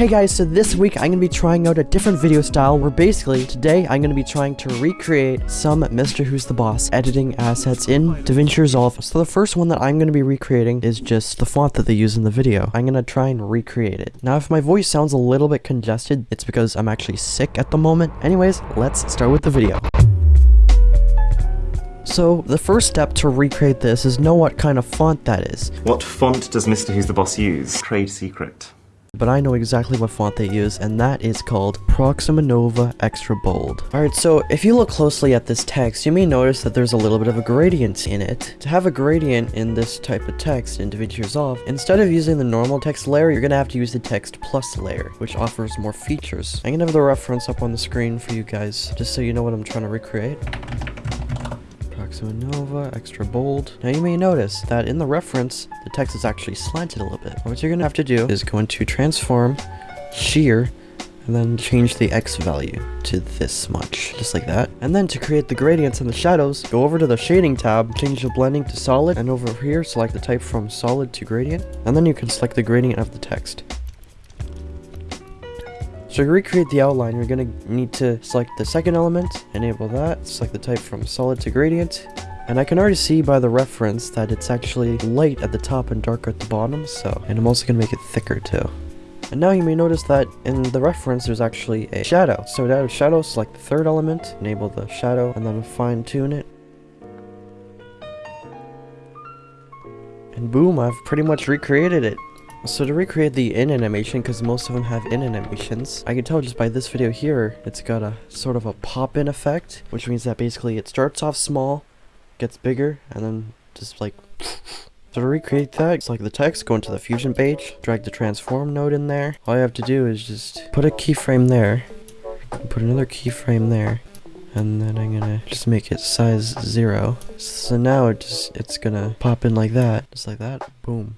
Hey guys, so this week I'm going to be trying out a different video style where basically today I'm going to be trying to recreate some Mrwhosetheboss editing assets in DaVinci Resolve. So the first one that I'm going to be recreating is just the font that they use in the video. I'm going to try and recreate it. Now if my voice sounds a little bit congested, it's because I'm actually sick at the moment. Anyways, let's start with the video. So, the first step to recreate this is know what kind of font that is. What font does Mrwhosetheboss use? Trade secret. But I know exactly what font they use, and that is called Proxima Nova Extra Bold. Alright, so if you look closely at this text, you may notice that there's a little bit of a gradient in it. To have a gradient in this type of text in DaVinci Resolve, instead of using the normal text layer, you're gonna have to use the text plus layer, which offers more features. I'm gonna have the reference up on the screen for you guys, just so you know what I'm trying to recreate. Nova, extra bold. Now you may notice that in the reference, the text is actually slanted a little bit. What you're gonna have to do is go into transform, shear, and then change the X value to this much, just like that. And then to create the gradients and the shadows, go over to the shading tab, change the blending to solid, and over here select the type from solid to gradient, and then you can select the gradient of the text. To recreate the outline, you're going to need to select the second element, enable that, select the type from solid to gradient, and I can already see by the reference that it's actually light at the top and dark at the bottom, so, and I'm also going to make it thicker too. And now you may notice that in the reference there's actually a shadow. So to add shadow, select the third element, enable the shadow, and then fine tune it. And boom, I've pretty much recreated it. So to recreate the in animation, because most of them have in animations, I can tell just by this video here, it's got a sort of a pop-in effect, which means that basically it starts off small, gets bigger, and then just like... So to recreate that, select the text, go into the fusion page, drag the transform node in there. All you have to do is just put a keyframe there, put another keyframe there, and then I'm gonna just make it size zero. So now it just it's gonna pop in like that, just like that, boom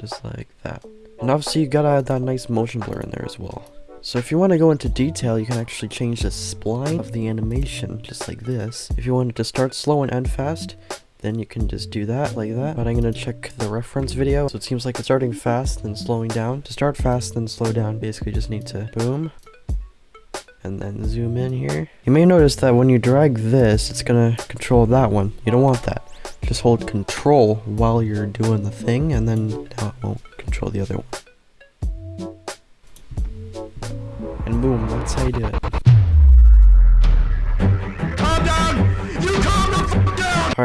just like that. And obviously you gotta add that nice motion blur in there as well. So if you want to go into detail, you can actually change the spline of the animation, just like this. If you want it to start slow and end fast, then you can just do that, like that. But I'm gonna check the reference video, so it seems like it's starting fast, then slowing down. To start fast, then slow down, basically just need to boom, and then zoom in here. You may notice that when you drag this, it's gonna control that one. You don't want that just hold control while you're doing the thing and then now it won't control the other one. And boom, that's how you do it.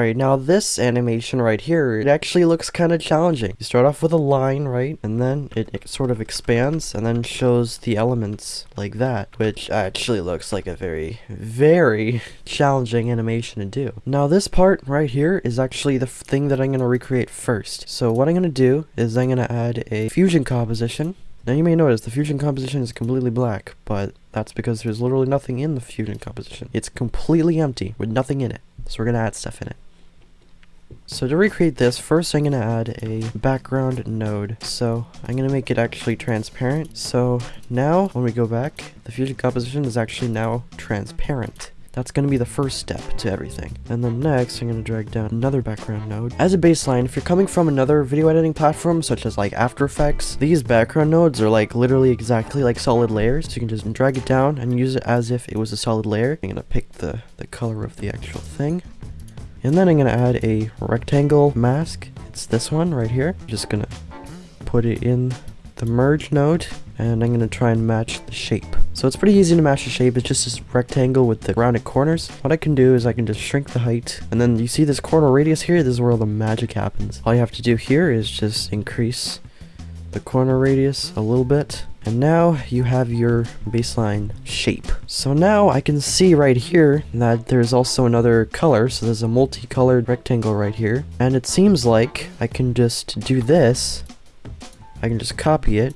Alright, now this animation right here, it actually looks kind of challenging. You start off with a line, right? And then it, it, sort of expands and then shows the elements like that, which actually looks like a very, very challenging animation to do. Now this part right here is actually the thing that I'm going to recreate first. So what I'm going to do is I'm going to add a fusion composition now you may notice the fusion composition is completely black, but that's because there's literally nothing in the fusion composition. It's completely empty with nothing in it. So we're going to add stuff in it. So to recreate this, first I'm going to add a background node. So I'm going to make it actually transparent. So now when we go back, the fusion composition is actually now transparent. That's going to be the first step to everything. And then next, I'm going to drag down another background node. As a baseline, if you're coming from another video editing platform, such as like After Effects, these background nodes are like literally exactly like solid layers. So you can just drag it down and use it as if it was a solid layer. I'm going to pick the, the color of the actual thing. And then I'm going to add a rectangle mask. It's this one right here. I'm just going to put it in the merge node and I'm going to try and match the shape. So it's pretty easy to match the shape, it's just this rectangle with the rounded corners. What I can do is I can just shrink the height, and then you see this corner radius here, this is where all the magic happens. All you have to do here is just increase the corner radius a little bit, and now you have your baseline shape. So now I can see right here that there's also another color, so there's a multicolored rectangle right here, and it seems like I can just do this, I can just copy it,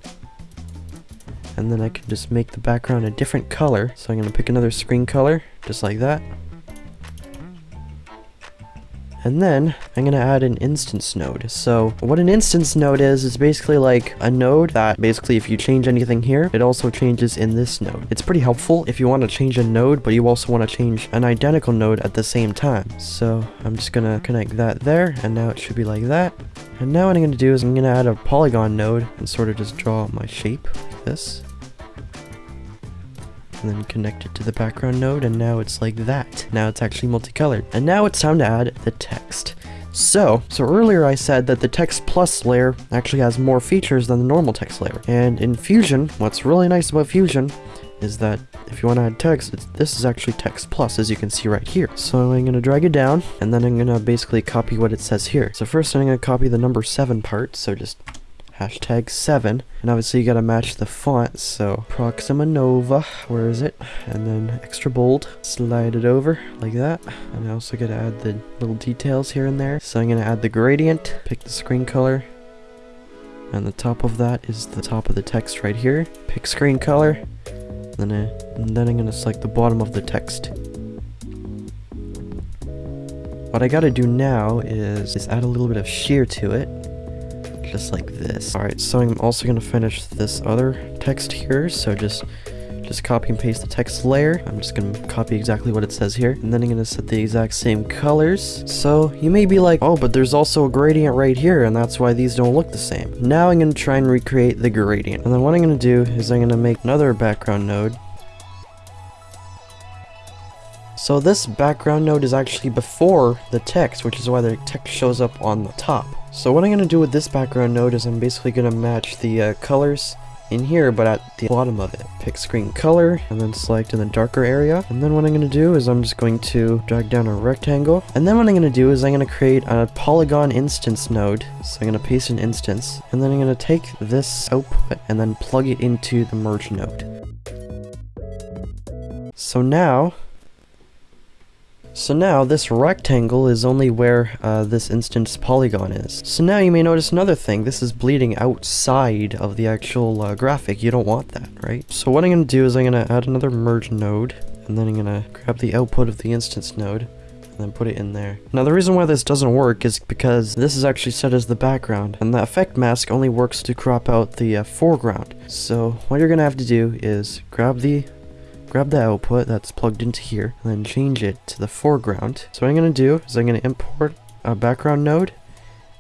and then I can just make the background a different color. So I'm going to pick another screen color, just like that. And then I'm going to add an instance node. So what an instance node is, is basically like a node that basically if you change anything here, it also changes in this node. It's pretty helpful if you want to change a node, but you also want to change an identical node at the same time. So I'm just going to connect that there, and now it should be like that. And now what I'm going to do is I'm going to add a polygon node and sort of just draw my shape like this. And then connect it to the background node and now it's like that. Now it's actually multicolored. And now it's time to add the text. So, so earlier I said that the text plus layer actually has more features than the normal text layer. And in Fusion, what's really nice about Fusion is that if you want to add text, this is actually text plus, as you can see right here. So I'm going to drag it down, and then I'm going to basically copy what it says here. So first I'm going to copy the number 7 part, so just hashtag 7 and obviously you gotta match the font so Proxima Nova where is it? And then extra bold slide it over like that. And I also gotta add the little details here and there. So I'm gonna add the gradient pick the screen color. And the top of that is the top of the text right here. Pick screen color. Then, I, and then I'm gonna select the bottom of the text. What I gotta do now is, is add a little bit of shear to it just like this. Alright, so I'm also going to finish this other text here, so just just copy and paste the text layer. I'm just going to copy exactly what it says here. And then I'm going to set the exact same colors. So you may be like, oh, but there's also a gradient right here, and that's why these don't look the same. Now I'm going to try and recreate the gradient. And then what I'm going to do is I'm going to make another background node. So this background node is actually before the text, which is why the text shows up on the top. So what I'm going to do with this background node is I'm basically going to match the uh, colors in here, but at the bottom of it. Pick screen color, and then select in the darker area. And then what I'm going to do is I'm just going to drag down a rectangle. And then what I'm going to do is I'm going to create a polygon instance node. So I'm going to paste an instance. And then I'm going to take this output and then plug it into the merge node. So now, so now this rectangle is only where uh, this instance polygon is. So now you may notice another thing. This is bleeding outside of the actual uh, graphic. You don't want that, right? So what I'm going to do is I'm going to add another merge node. And then I'm going to grab the output of the instance node and then put it in there. Now the reason why this doesn't work is because this is actually set as the background and the effect mask only works to crop out the uh, foreground. So what you're gonna have to do is grab the grab the output that's plugged into here and then change it to the foreground. So what I'm going to do is I'm going to import a background node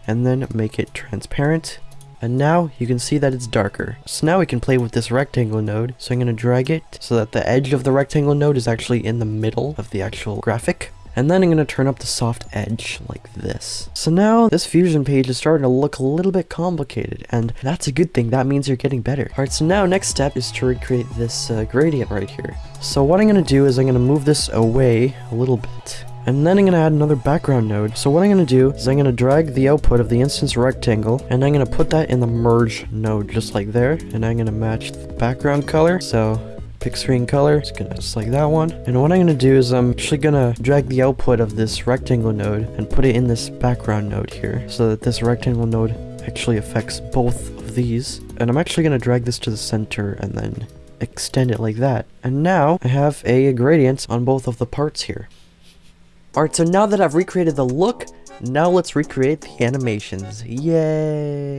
and then make it transparent. And now you can see that it's darker. So now we can play with this rectangle node. So I'm going to drag it so that the edge of the rectangle node is actually in the middle of the actual graphic. And then I'm going to turn up the soft edge like this. So now this fusion page is starting to look a little bit complicated and that's a good thing. That means you're getting better. Alright, so now next step is to recreate this uh, gradient right here. So what I'm going to do is I'm going to move this away a little bit. And then I'm going to add another background node. So what I'm going to do is I'm going to drag the output of the instance rectangle and I'm going to put that in the merge node just like there. And I'm going to match the background color. So screen color. It's gonna select that one. And what I'm gonna do is I'm actually gonna drag the output of this rectangle node and put it in this background node here so that this rectangle node actually affects both of these. And I'm actually gonna drag this to the center and then extend it like that. And now I have a gradient on both of the parts here. Alright, so now that I've recreated the look, now let's recreate the animations. Yay!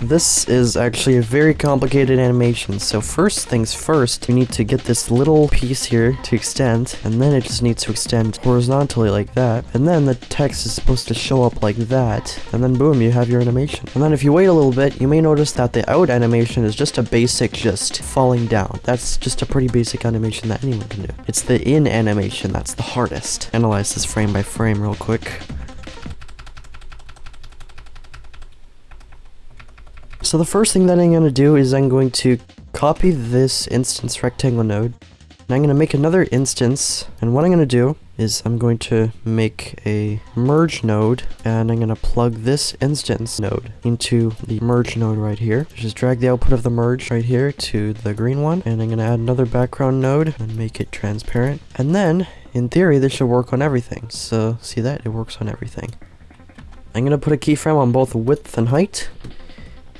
This is actually a very complicated animation, so first things first, you need to get this little piece here to extend, and then it just needs to extend horizontally like that, and then the text is supposed to show up like that, and then boom, you have your animation. And then if you wait a little bit, you may notice that the out animation is just a basic just falling down. That's just a pretty basic animation that anyone can do. It's the in animation that's the hardest. Analyze this frame by frame real quick. So the first thing that I'm going to do is I'm going to copy this instance rectangle node. And I'm going to make another instance. And what I'm going to do is I'm going to make a merge node. And I'm going to plug this instance node into the merge node right here. Just drag the output of the merge right here to the green one. And I'm going to add another background node and make it transparent. And then, in theory, this should work on everything. So see that? It works on everything. I'm going to put a keyframe on both width and height.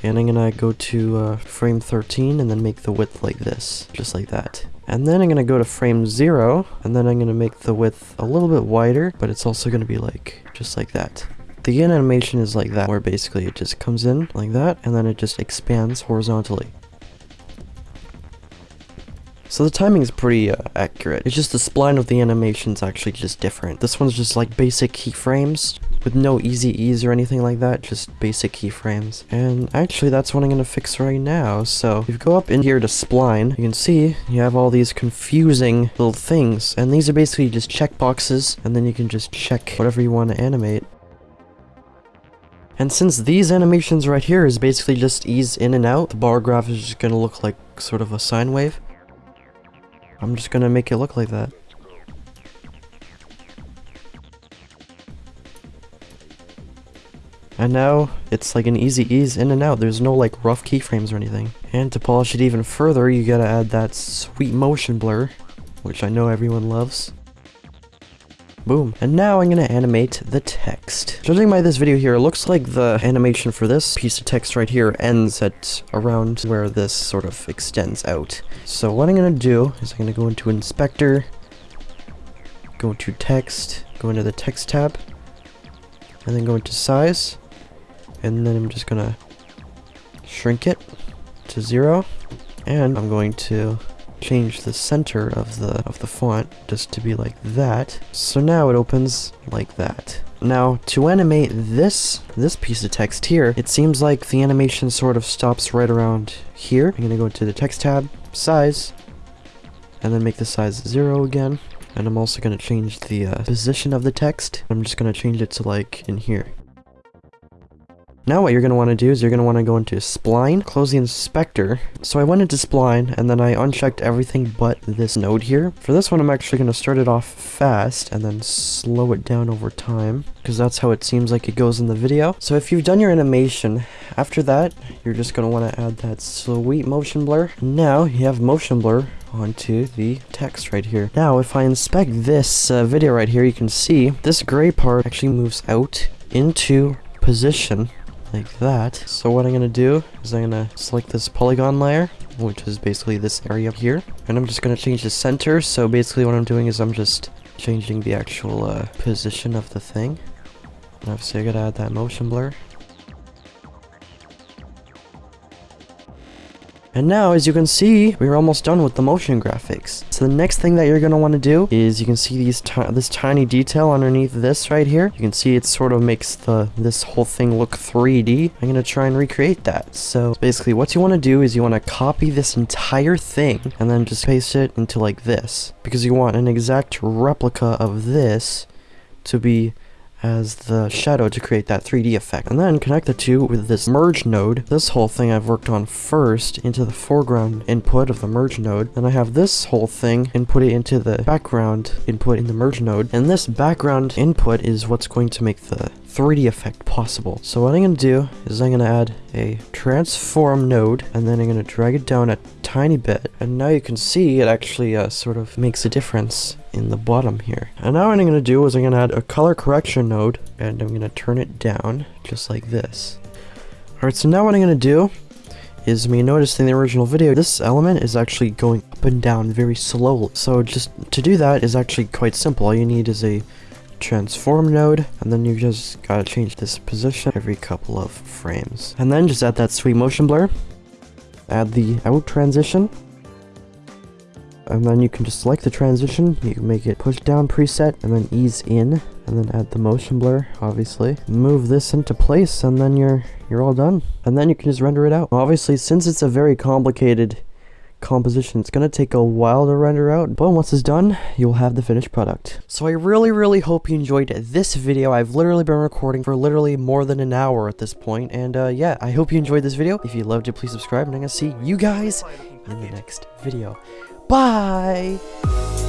And I'm gonna go to uh, frame 13 and then make the width like this, just like that. And then I'm gonna go to frame 0, and then I'm gonna make the width a little bit wider, but it's also gonna be like, just like that. The in animation is like that, where basically it just comes in like that, and then it just expands horizontally. So the timing is pretty uh, accurate. It's just the spline of the animation is actually just different. This one's just like basic keyframes, with no easy ease or anything like that, just basic keyframes. And actually that's what I'm gonna fix right now. So if you go up in here to spline, you can see you have all these confusing little things. And these are basically just checkboxes, and then you can just check whatever you want to animate. And since these animations right here is basically just ease in and out, the bar graph is just gonna look like sort of a sine wave. I'm just gonna make it look like that. And now, it's like an easy ease in and out. There's no like rough keyframes or anything. And to polish it even further, you gotta add that sweet motion blur, which I know everyone loves. Boom. And now I'm gonna animate the text. Judging by this video here, it looks like the animation for this piece of text right here ends at around where this sort of extends out. So what I'm gonna do is I'm gonna go into Inspector, go to Text, go into the Text tab, and then go into Size, and then I'm just gonna shrink it to zero. And I'm going to change the center of the of the font just to be like that. So now it opens like that. Now to animate this this piece of text here it seems like the animation sort of stops right around here. I'm gonna go to the text tab size and then make the size zero again. And I'm also to change the uh, position of the text. I'm just to change it to like in here. Now what you're going to want to do is you're going to want to go into Spline, close the inspector. So I went into Spline and then I unchecked everything but this node here. For this one I'm actually going to start it off fast and then slow it down over time because that's how it seems like it goes in the video. So if you've done your animation, after that you're just going to want to add that sweet motion blur. Now you have motion blur onto the text right here. Now, if I inspect this uh, video right here, you can see this gray part actually moves out into position like that. So what I'm to do is I'm to select this polygon layer, which is basically this area here. And I'm just to change the center. So basically what I'm doing is I'm just changing the actual uh, position of the thing. And obviously I got to add that motion blur. And now, as you can see, we're almost done with the motion graphics. So the next thing that you're going to want to do is you can see these this tiny detail underneath this right here. You can see it sort of makes the this whole thing look 3D. I'm going to try and recreate that. So basically what you want to do is you want to copy this entire thing and then just paste it into like this. Because you want an exact replica of this to be as the shadow to create that 3D effect. And then connect the two with this merge node. This whole thing I've worked on first into the foreground input of the merge node. Then I have this whole thing input it into the background input in the merge node. And this background input is what's going to make the 3D effect possible. So what I'm going to do is I'm going to add a transform node and then I'm going to drag it down a tiny bit. And now you can see it actually uh, sort of makes a difference in the bottom here. And now what I'm going to do is I'm going to add a color correction node and I'm going to turn it down just like this. Alright, so now what I'm going to do is you notice in the original video, this element is actually going up and down very slowly. So just to do that is actually quite simple. All you need is a transform node and then you just gotta change this position every couple of frames. And then just add that sweet motion blur add the out transition and then you can just select the transition. You can make it push down preset and then ease in and then add the motion blur obviously. Move this into place and then you're you're all done. And then you can just render it out. Obviously since it's a very complicated composition. It's going to take a while to render out, but once it's done, you'll have the finished product. So I really, really hope you enjoyed this video. I've literally been recording for literally more than an hour at this point, and uh, yeah, I hope you enjoyed this video. If you loved it, please subscribe, and I'm going to see you guys in the next video. Bye!